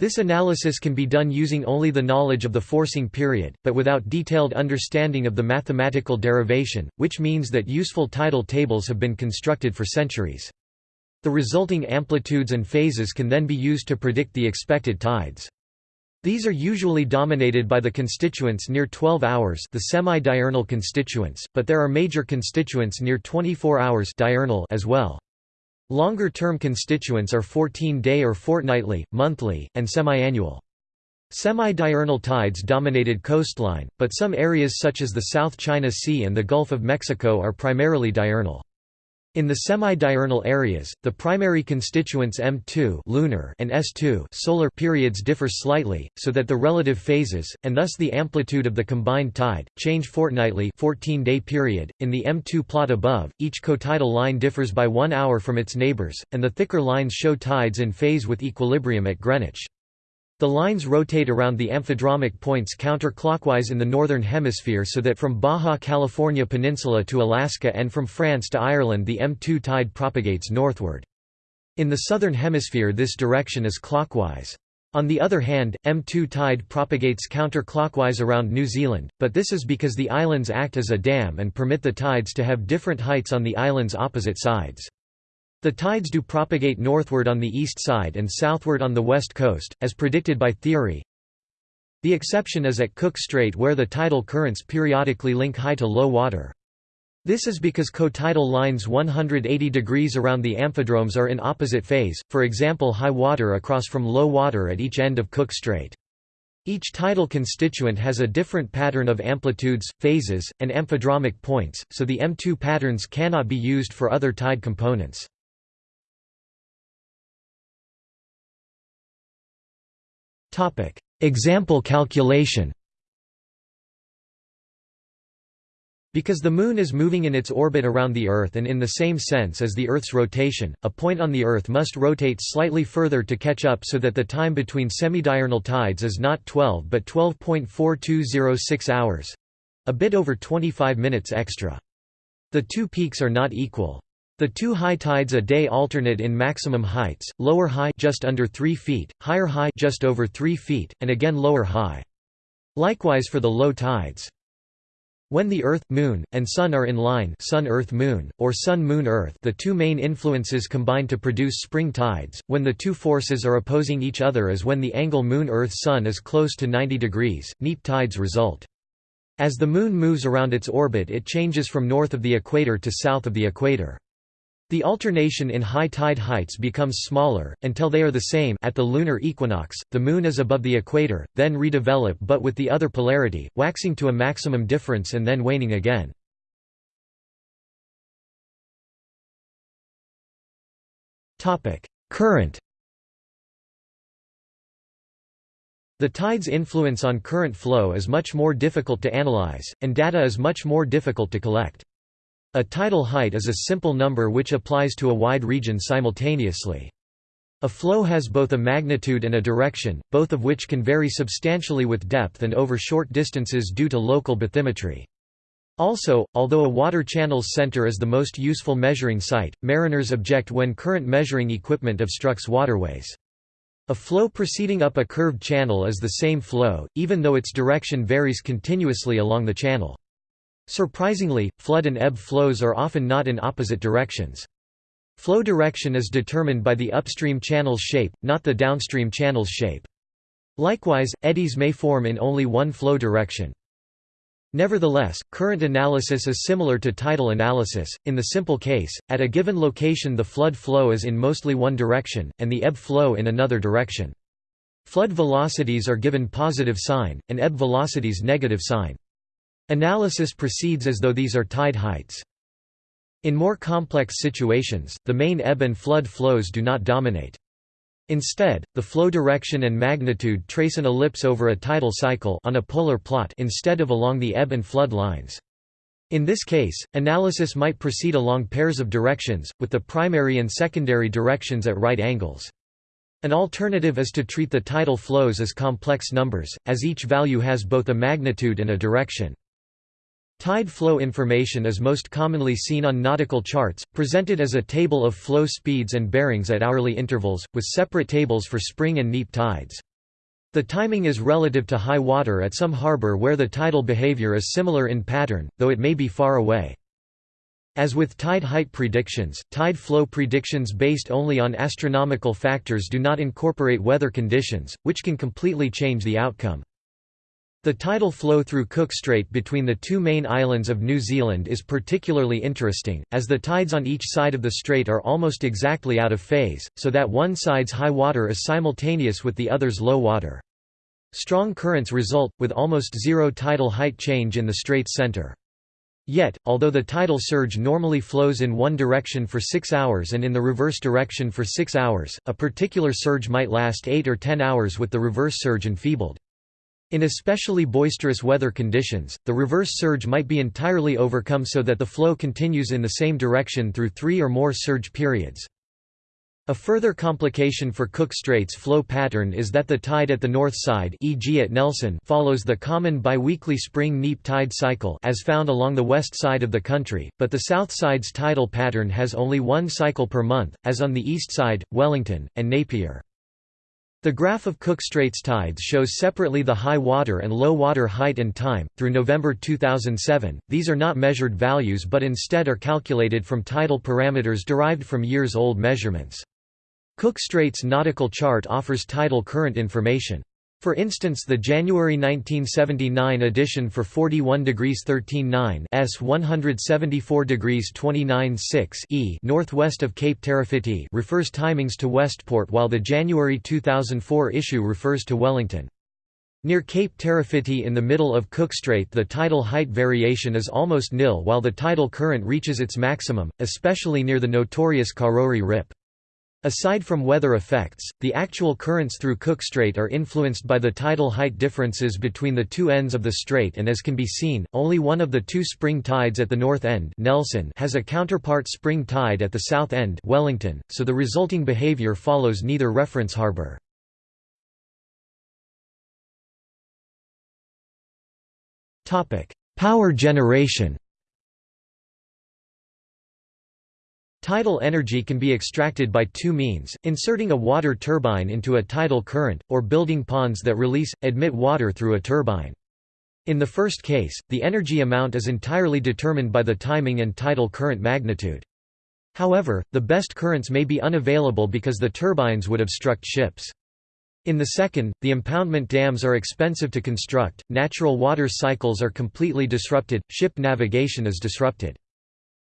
This analysis can be done using only the knowledge of the forcing period, but without detailed understanding of the mathematical derivation, which means that useful tidal tables have been constructed for centuries. The resulting amplitudes and phases can then be used to predict the expected tides. These are usually dominated by the constituents near 12 hours the semi-diurnal constituents, but there are major constituents near 24 hours diurnal as well. Longer-term constituents are 14-day or fortnightly, monthly, and semi-annual. Semi-diurnal tides dominated coastline, but some areas such as the South China Sea and the Gulf of Mexico are primarily diurnal. In the semi-diurnal areas, the primary constituents M2 lunar and S2 solar periods differ slightly, so that the relative phases, and thus the amplitude of the combined tide, change fortnightly 14-day period. In the M2 plot above, each cotidal line differs by one hour from its neighbors, and the thicker lines show tides in phase with equilibrium at Greenwich. The lines rotate around the amphidromic points counterclockwise in the northern hemisphere so that from Baja California Peninsula to Alaska and from France to Ireland the M2 tide propagates northward. In the southern hemisphere this direction is clockwise. On the other hand, M2 tide propagates counterclockwise around New Zealand, but this is because the islands act as a dam and permit the tides to have different heights on the island's opposite sides. The tides do propagate northward on the east side and southward on the west coast, as predicted by theory. The exception is at Cook Strait where the tidal currents periodically link high to low water. This is because cotidal lines 180 degrees around the amphidromes are in opposite phase, for example high water across from low water at each end of Cook Strait. Each tidal constituent has a different pattern of amplitudes, phases, and amphidromic points, so the M2 patterns cannot be used for other tide components. Topic: Example calculation. Because the Moon is moving in its orbit around the Earth and in the same sense as the Earth's rotation, a point on the Earth must rotate slightly further to catch up so that the time between semidiurnal tides is not 12 but 12.4206 hours—a bit over 25 minutes extra. The two peaks are not equal. The two high tides a day alternate in maximum heights, lower high just under 3 feet, higher high just over 3 feet, and again lower high. Likewise for the low tides. When the Earth, Moon, and Sun are in line Sun-Earth-Moon, or Sun-Moon-Earth the two main influences combine to produce spring tides, when the two forces are opposing each other as when the angle Moon-Earth-Sun is close to 90 degrees, neap tides result. As the Moon moves around its orbit it changes from north of the equator to south of the equator. The alternation in high tide heights becomes smaller, until they are the same at the lunar equinox, the Moon is above the equator, then redevelop but with the other polarity, waxing to a maximum difference and then waning again. Current The tide's influence on current flow is much more difficult to analyze, and data is much more difficult to collect. A tidal height is a simple number which applies to a wide region simultaneously. A flow has both a magnitude and a direction, both of which can vary substantially with depth and over short distances due to local bathymetry. Also, although a water channel's center is the most useful measuring site, mariners object when current measuring equipment obstructs waterways. A flow proceeding up a curved channel is the same flow, even though its direction varies continuously along the channel. Surprisingly, flood and ebb flows are often not in opposite directions. Flow direction is determined by the upstream channel's shape, not the downstream channel's shape. Likewise, eddies may form in only one flow direction. Nevertheless, current analysis is similar to tidal analysis. In the simple case, at a given location the flood flow is in mostly one direction, and the ebb flow in another direction. Flood velocities are given positive sign, and ebb velocities negative sign. Analysis proceeds as though these are tide heights. In more complex situations, the main ebb and flood flows do not dominate. Instead, the flow direction and magnitude trace an ellipse over a tidal cycle on a polar plot instead of along the ebb and flood lines. In this case, analysis might proceed along pairs of directions, with the primary and secondary directions at right angles. An alternative is to treat the tidal flows as complex numbers, as each value has both a magnitude and a direction. Tide flow information is most commonly seen on nautical charts, presented as a table of flow speeds and bearings at hourly intervals, with separate tables for spring and neap tides. The timing is relative to high water at some harbor where the tidal behavior is similar in pattern, though it may be far away. As with tide height predictions, tide flow predictions based only on astronomical factors do not incorporate weather conditions, which can completely change the outcome. The tidal flow through Cook Strait between the two main islands of New Zealand is particularly interesting, as the tides on each side of the strait are almost exactly out of phase, so that one side's high water is simultaneous with the other's low water. Strong currents result, with almost zero tidal height change in the strait's center. Yet, although the tidal surge normally flows in one direction for 6 hours and in the reverse direction for 6 hours, a particular surge might last 8 or 10 hours with the reverse surge enfeebled. In especially boisterous weather conditions, the reverse surge might be entirely overcome so that the flow continues in the same direction through three or more surge periods. A further complication for Cook Strait's flow pattern is that the tide at the north side e.g. at Nelson follows the common biweekly spring-neap tide cycle as found along the west side of the country, but the south side's tidal pattern has only one cycle per month, as on the east side, Wellington, and Napier. The graph of Cook Straits tides shows separately the high water and low water height and time. Through November 2007, these are not measured values but instead are calculated from tidal parameters derived from years old measurements. Cook Straits nautical chart offers tidal current information. For instance the January 1979 edition for 41 degrees 13 9 s 174 degrees 29 6 e northwest of Cape Terawhiti refers timings to Westport while the January 2004 issue refers to Wellington. Near Cape Terawhiti in the middle of Cook Strait the tidal height variation is almost nil while the tidal current reaches its maximum, especially near the notorious Karori Rip. Aside from weather effects, the actual currents through Cook Strait are influenced by the tidal height differences between the two ends of the strait and as can be seen, only one of the two spring tides at the north end Nelson has a counterpart spring tide at the south end Wellington, so the resulting behavior follows neither reference harbor. Power generation Tidal energy can be extracted by two means, inserting a water turbine into a tidal current, or building ponds that release, admit water through a turbine. In the first case, the energy amount is entirely determined by the timing and tidal current magnitude. However, the best currents may be unavailable because the turbines would obstruct ships. In the second, the impoundment dams are expensive to construct, natural water cycles are completely disrupted, ship navigation is disrupted.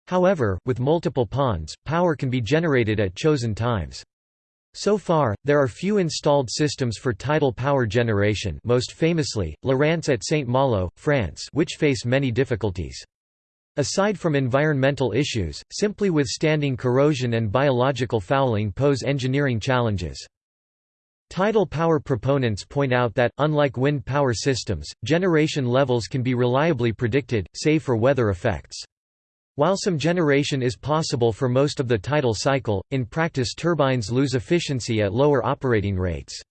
However, with multiple ponds, power can be generated at chosen times. So far, there are few installed systems for tidal power generation most famously, La Rance at St. Malo, France which face many difficulties. Aside from environmental issues, simply withstanding corrosion and biological fouling pose engineering challenges. Tidal power proponents point out that, unlike wind power systems, generation levels can be reliably predicted, save for weather effects. While some generation is possible for most of the tidal cycle, in practice turbines lose efficiency at lower operating rates.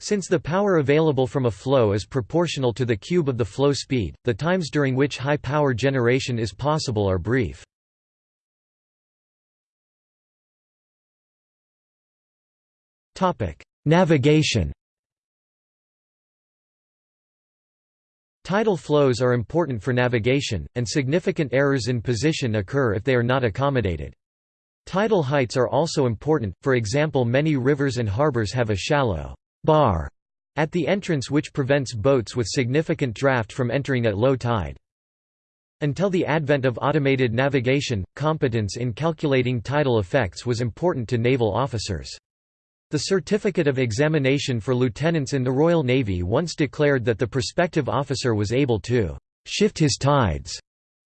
Since the power available from a flow is proportional to the cube of the flow speed, the times during which high power generation is possible are brief. Navigation Tidal flows are important for navigation, and significant errors in position occur if they are not accommodated. Tidal heights are also important, for example many rivers and harbors have a shallow bar at the entrance which prevents boats with significant draft from entering at low tide. Until the advent of automated navigation, competence in calculating tidal effects was important to naval officers. The Certificate of Examination for lieutenants in the Royal Navy once declared that the prospective officer was able to «shift his tides».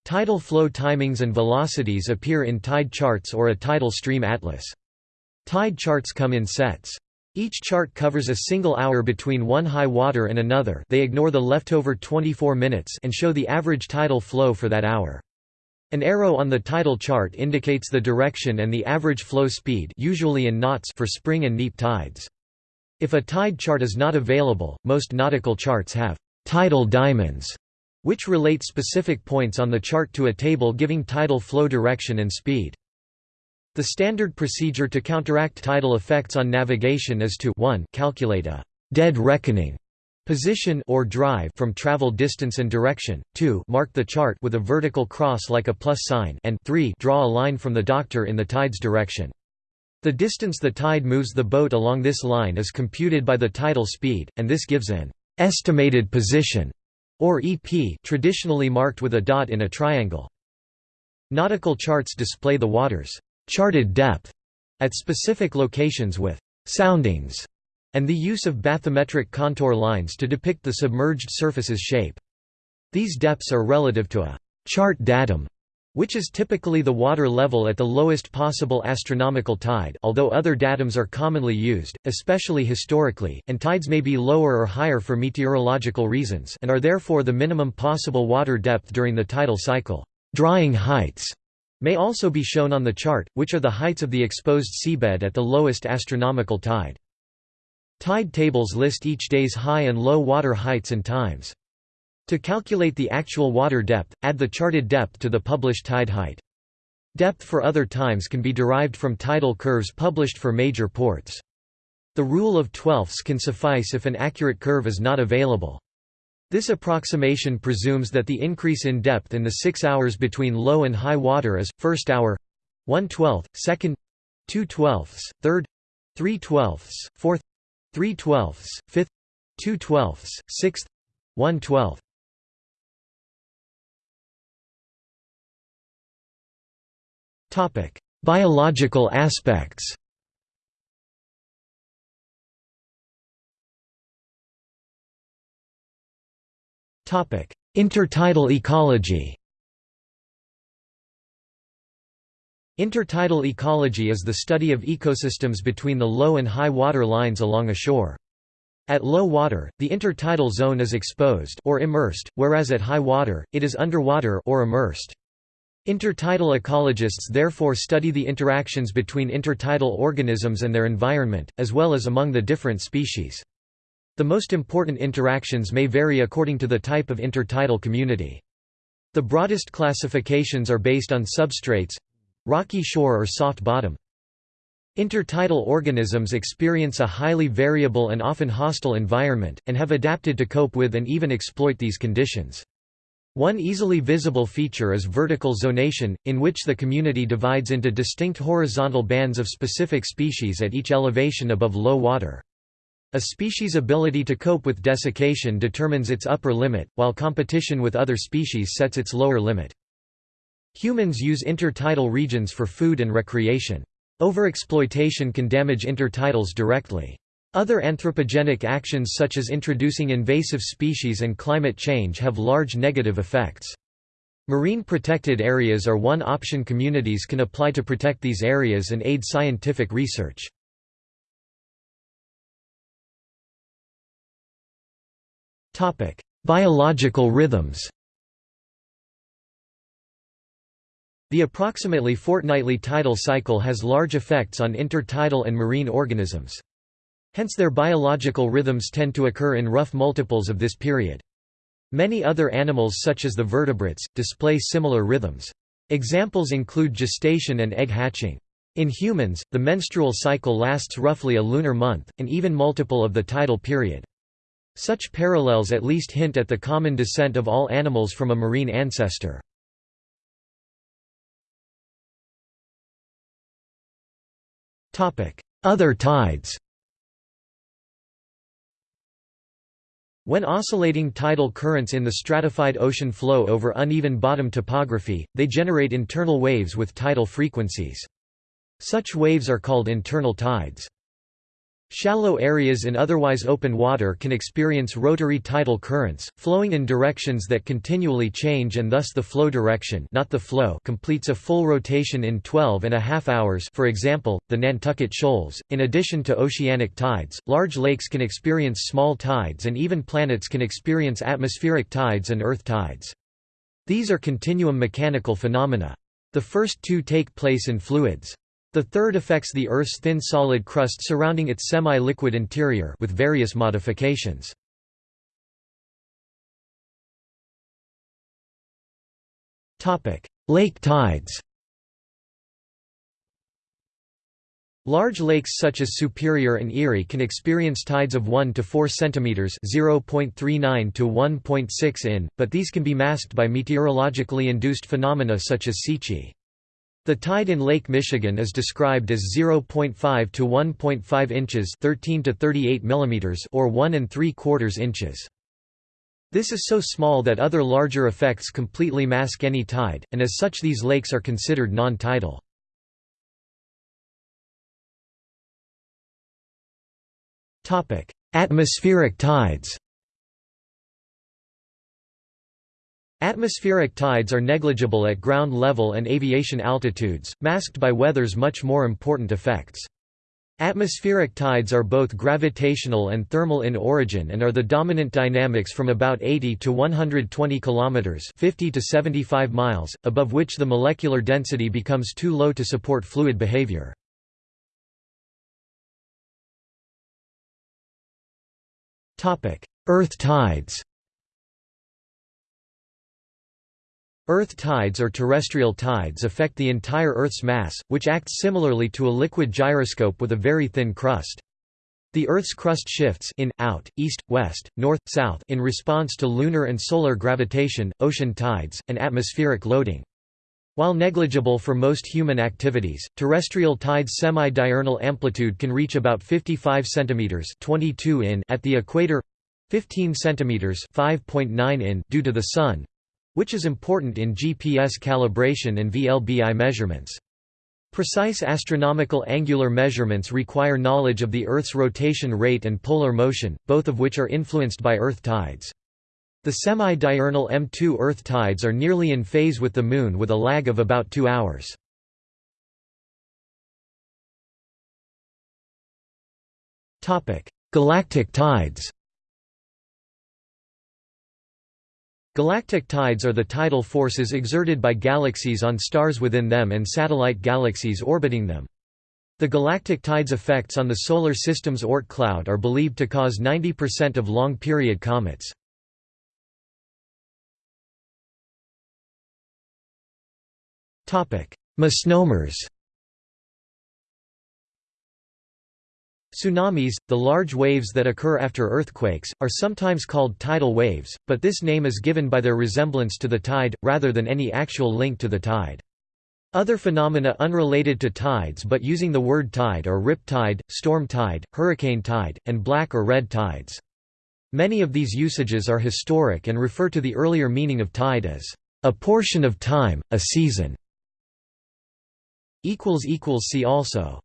Tidal flow timings and velocities appear in tide charts or a tidal stream atlas. Tide charts come in sets. Each chart covers a single hour between one high water and another they ignore the leftover 24 minutes and show the average tidal flow for that hour. An arrow on the tidal chart indicates the direction and the average flow speed usually in knots for spring and neap tides. If a tide chart is not available, most nautical charts have tidal diamonds, which relate specific points on the chart to a table giving tidal flow direction and speed. The standard procedure to counteract tidal effects on navigation is to 1 calculate a dead reckoning position or drive from travel distance and direction, 2 mark the chart with a vertical cross like a plus sign and 3 draw a line from the doctor in the tide's direction. The distance the tide moves the boat along this line is computed by the tidal speed, and this gives an estimated position, or EP traditionally marked with a dot in a triangle. Nautical charts display the water's charted depth at specific locations with soundings and the use of bathymetric contour lines to depict the submerged surface's shape. These depths are relative to a chart datum, which is typically the water level at the lowest possible astronomical tide although other datums are commonly used, especially historically, and tides may be lower or higher for meteorological reasons and are therefore the minimum possible water depth during the tidal cycle. Drying heights may also be shown on the chart, which are the heights of the exposed seabed at the lowest astronomical tide. Tide tables list each day's high and low water heights and times. To calculate the actual water depth, add the charted depth to the published tide height. Depth for other times can be derived from tidal curves published for major ports. The rule of twelfths can suffice if an accurate curve is not available. This approximation presumes that the increase in depth in the six hours between low and high water is, first hour 1 12th, second 2 twelfths, third 3 twelfths, fourth 3 twelfths, 5th 2 twelfths, 6th 1 twelfth. Topic: Biological aspects. Topic: Intertidal ecology. Intertidal ecology is the study of ecosystems between the low and high water lines along a shore. At low water, the intertidal zone is exposed or immersed, whereas at high water, it is underwater or immersed. Intertidal ecologists therefore study the interactions between intertidal organisms and their environment, as well as among the different species. The most important interactions may vary according to the type of intertidal community. The broadest classifications are based on substrates, rocky shore or soft bottom. Intertidal organisms experience a highly variable and often hostile environment, and have adapted to cope with and even exploit these conditions. One easily visible feature is vertical zonation, in which the community divides into distinct horizontal bands of specific species at each elevation above low water. A species' ability to cope with desiccation determines its upper limit, while competition with other species sets its lower limit. Humans use intertidal regions for food and recreation. Overexploitation can damage intertidals directly. Other anthropogenic actions such as introducing invasive species and climate change have large negative effects. Marine protected areas are one option communities can apply to protect these areas and aid scientific research. Biological rhythms The approximately fortnightly tidal cycle has large effects on intertidal and marine organisms. Hence their biological rhythms tend to occur in rough multiples of this period. Many other animals such as the vertebrates, display similar rhythms. Examples include gestation and egg hatching. In humans, the menstrual cycle lasts roughly a lunar month, an even multiple of the tidal period. Such parallels at least hint at the common descent of all animals from a marine ancestor. Other tides When oscillating tidal currents in the stratified ocean flow over uneven bottom topography, they generate internal waves with tidal frequencies. Such waves are called internal tides. Shallow areas in otherwise open water can experience rotary tidal currents, flowing in directions that continually change and thus the flow direction not the flow completes a full rotation in 12 and a half hours for example, the Nantucket Shoals. In addition to oceanic tides, large lakes can experience small tides and even planets can experience atmospheric tides and earth tides. These are continuum mechanical phenomena. The first two take place in fluids. The third affects the Earth's thin solid crust surrounding its semi-liquid interior with various modifications. Lake tides Large lakes such as Superior and Erie can experience tides of 1 to 4 cm (0.39 to 1.6 in), but these can be masked by meteorologically induced phenomena such as Sichi. The tide in Lake Michigan is described as 0.5 to 1.5 inches 13 to 38 millimeters or 1 and 3 quarters inches. This is so small that other larger effects completely mask any tide, and as such these lakes are considered non-tidal. Atmospheric tides Atmospheric tides are negligible at ground level and aviation altitudes, masked by weather's much more important effects. Atmospheric tides are both gravitational and thermal in origin and are the dominant dynamics from about 80 to 120 kilometers, 50 to 75 miles, above which the molecular density becomes too low to support fluid behavior. Topic: Earth tides. Earth tides or terrestrial tides affect the entire Earth's mass, which acts similarly to a liquid gyroscope with a very thin crust. The Earth's crust shifts in, out, east, west, north, south in response to lunar and solar gravitation, ocean tides, and atmospheric loading. While negligible for most human activities, terrestrial tides semi-diurnal amplitude can reach about 55 cm 22 in at the equator 15 cm 5.9 in due to the sun which is important in GPS calibration and VLBI measurements. Precise astronomical angular measurements require knowledge of the Earth's rotation rate and polar motion, both of which are influenced by Earth tides. The semi-diurnal M2 Earth tides are nearly in phase with the Moon with a lag of about two hours. Galactic tides Galactic tides are the tidal forces exerted by galaxies on stars within them and satellite galaxies orbiting them. The galactic tides effects on the Solar System's Oort cloud are believed to cause 90% of long-period comets. Misnomers Tsunamis, the large waves that occur after earthquakes, are sometimes called tidal waves, but this name is given by their resemblance to the tide, rather than any actual link to the tide. Other phenomena unrelated to tides but using the word tide are rip tide, storm tide, hurricane tide, and black or red tides. Many of these usages are historic and refer to the earlier meaning of tide as A portion of time, a season. See also